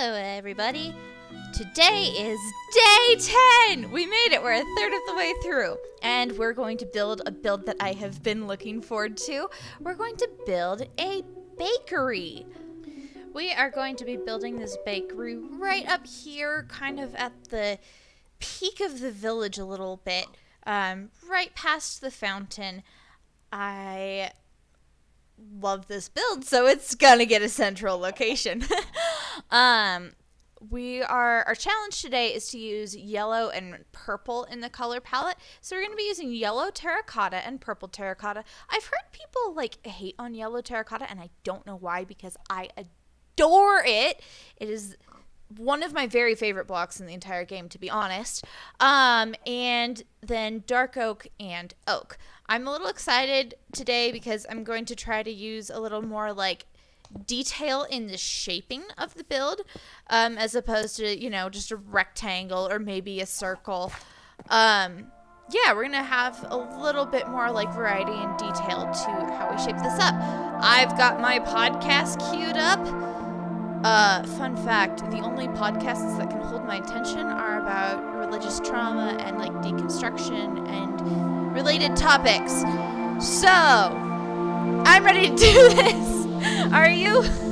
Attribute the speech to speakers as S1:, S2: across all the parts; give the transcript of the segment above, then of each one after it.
S1: Hello, everybody. Today is day 10. We made it. We're a third of the way through. And we're going to build a build that I have been looking forward to. We're going to build a bakery. We are going to be building this bakery right up here, kind of at the peak of the village a little bit, um, right past the fountain. I love this build, so it's gonna get a central location. um, we are our challenge today is to use yellow and purple in the color palette. So we're going to be using yellow terracotta and purple terracotta. I've heard people like hate on yellow terracotta and I don't know why because I adore it. It is one of my very favorite blocks in the entire game to be honest. Um and then dark oak and oak. I'm a little excited today because I'm going to try to use a little more like detail in the shaping of the build um, as opposed to, you know, just a rectangle or maybe a circle. Um, yeah, we're going to have a little bit more like variety and detail to how we shape this up. I've got my podcast queued up. Uh, fun fact the only podcasts that can hold my attention are about religious trauma and like deconstruction and related topics. So, I'm ready to do this. Are you?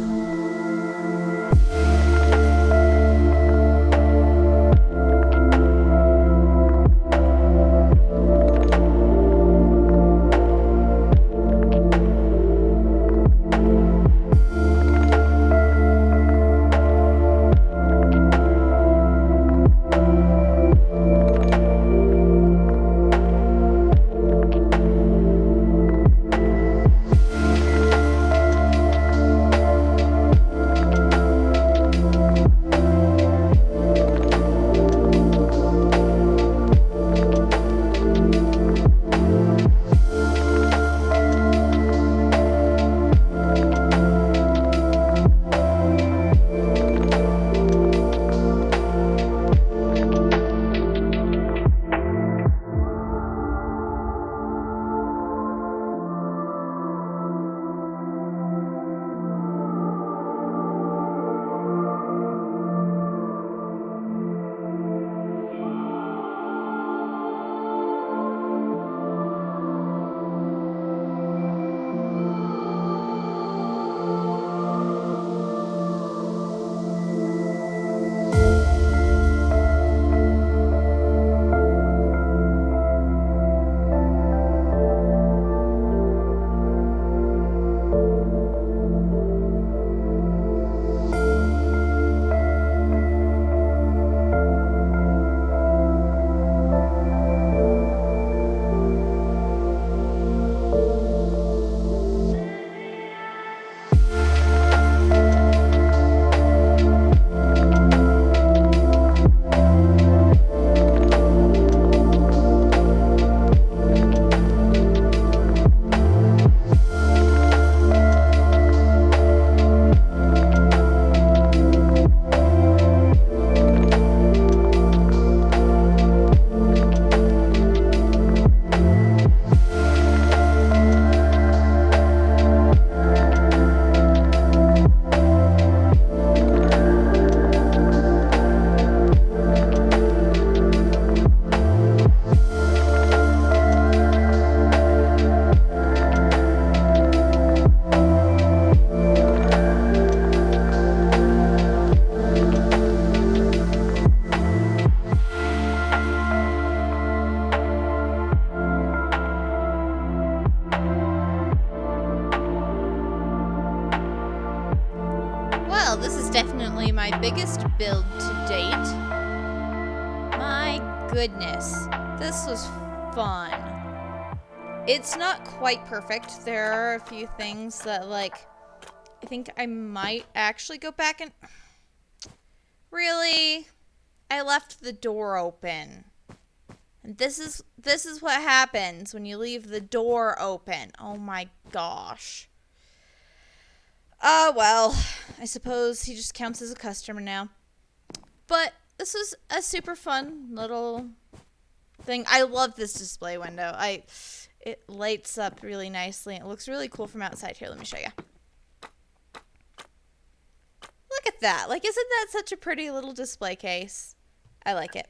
S1: This is definitely my biggest build to date. My goodness, this was fun. It's not quite perfect. There are a few things that, like, I think I might actually go back and... Really? I left the door open. And this is this is what happens when you leave the door open. Oh my gosh. Oh, well, I suppose he just counts as a customer now. But this was a super fun little thing. I love this display window. I it lights up really nicely. It looks really cool from outside. Here, let me show you. Look at that. Like, isn't that such a pretty little display case? I like it.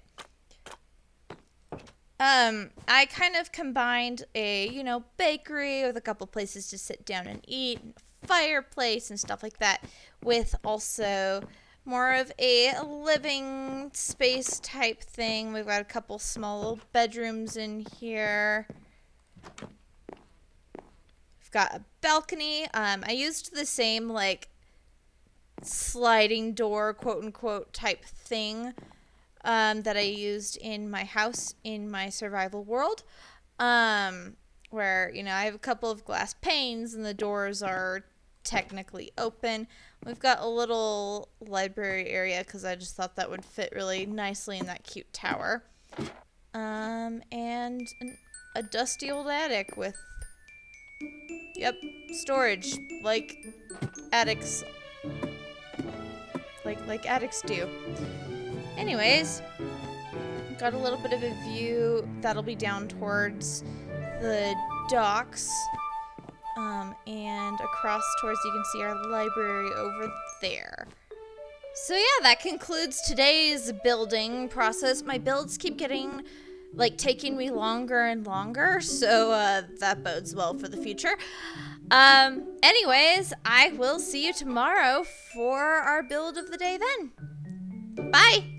S1: Um, I kind of combined a, you know, bakery with a couple places to sit down and eat, fireplace and stuff like that, with also more of a living space type thing. We've got a couple small little bedrooms in here. We've got a balcony. Um, I used the same like sliding door, quote unquote, type thing um, that I used in my house in my survival world. Um, where, you know, I have a couple of glass panes and the doors are technically open. We've got a little library area because I just thought that would fit really nicely in that cute tower. Um, and an, a dusty old attic with, yep, storage, like attics, like, like attics do. Anyways, got a little bit of a view that'll be down towards the docks. Um, and across towards you can see our library over there. So yeah, that concludes today's building process. My builds keep getting like taking me longer and longer, so uh, that bodes well for the future. Um, anyways, I will see you tomorrow for our build of the day then. Bye!